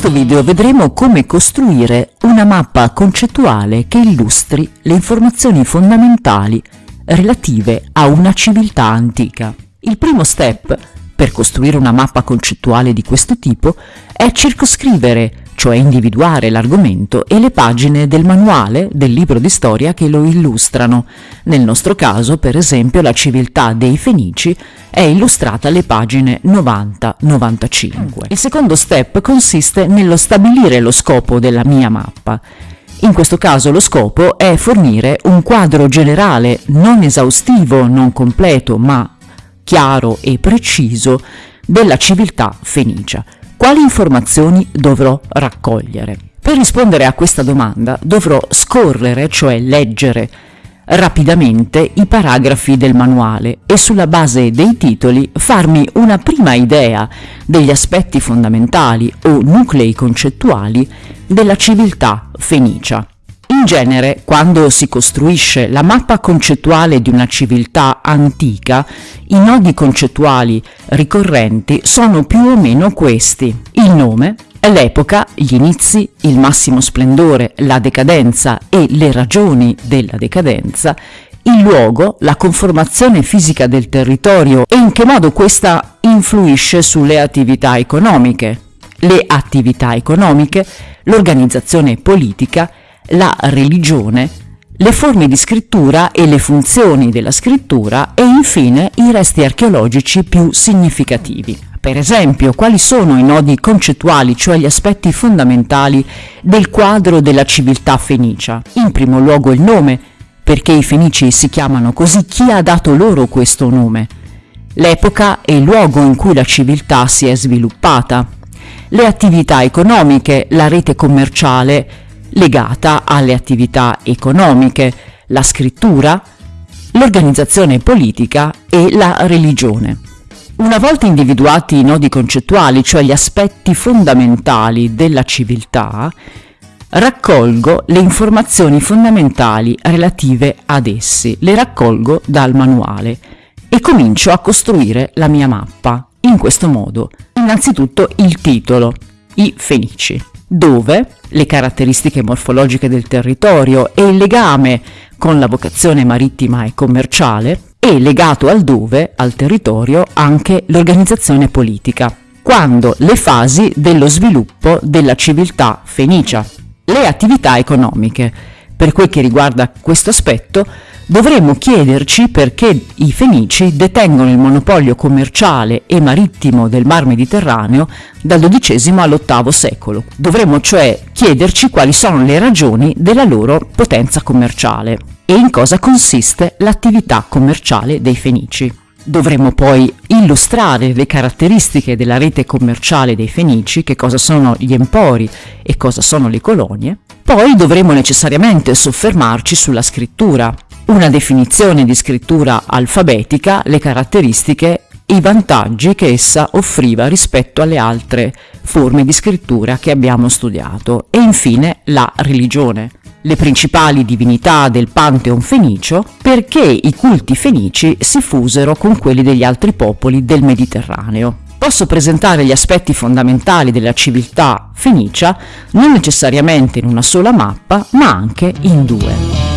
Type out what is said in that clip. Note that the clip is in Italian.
questo video vedremo come costruire una mappa concettuale che illustri le informazioni fondamentali relative a una civiltà antica. Il primo step per costruire una mappa concettuale di questo tipo è circoscrivere, cioè individuare l'argomento e le pagine del manuale del libro di storia che lo illustrano. Nel nostro caso, per esempio, la civiltà dei Fenici è illustrata alle pagine 90-95. Il secondo step consiste nello stabilire lo scopo della mia mappa. In questo caso lo scopo è fornire un quadro generale non esaustivo, non completo, ma chiaro e preciso della civiltà fenicia. Quali informazioni dovrò raccogliere? Per rispondere a questa domanda dovrò scorrere, cioè leggere, rapidamente i paragrafi del manuale e sulla base dei titoli farmi una prima idea degli aspetti fondamentali o nuclei concettuali della civiltà fenicia. In genere, quando si costruisce la mappa concettuale di una civiltà antica, i nodi concettuali ricorrenti sono più o meno questi. Il nome, l'epoca, gli inizi, il massimo splendore, la decadenza e le ragioni della decadenza, il luogo, la conformazione fisica del territorio e in che modo questa influisce sulle attività economiche, le attività economiche, l'organizzazione politica la religione, le forme di scrittura e le funzioni della scrittura e infine i resti archeologici più significativi. Per esempio, quali sono i nodi concettuali, cioè gli aspetti fondamentali del quadro della civiltà fenicia? In primo luogo il nome, perché i fenici si chiamano così, chi ha dato loro questo nome? L'epoca e il luogo in cui la civiltà si è sviluppata, le attività economiche, la rete commerciale, legata alle attività economiche, la scrittura, l'organizzazione politica e la religione. Una volta individuati i nodi concettuali, cioè gli aspetti fondamentali della civiltà, raccolgo le informazioni fondamentali relative ad essi, le raccolgo dal manuale e comincio a costruire la mia mappa in questo modo. Innanzitutto il titolo, i Fenici dove le caratteristiche morfologiche del territorio e il legame con la vocazione marittima e commerciale e legato al dove, al territorio, anche l'organizzazione politica, quando le fasi dello sviluppo della civiltà fenicia, le attività economiche. Per quel che riguarda questo aspetto, dovremmo chiederci perché i Fenici detengono il monopolio commerciale e marittimo del Mar Mediterraneo dal XII all'VIII secolo. Dovremmo cioè chiederci quali sono le ragioni della loro potenza commerciale e in cosa consiste l'attività commerciale dei Fenici. Dovremmo poi illustrare le caratteristiche della rete commerciale dei Fenici, che cosa sono gli empori e cosa sono le colonie. Poi dovremo necessariamente soffermarci sulla scrittura, una definizione di scrittura alfabetica, le caratteristiche e i vantaggi che essa offriva rispetto alle altre forme di scrittura che abbiamo studiato. E infine la religione, le principali divinità del Pantheon fenicio perché i culti fenici si fusero con quelli degli altri popoli del Mediterraneo. Posso presentare gli aspetti fondamentali della civiltà fenicia non necessariamente in una sola mappa ma anche in due.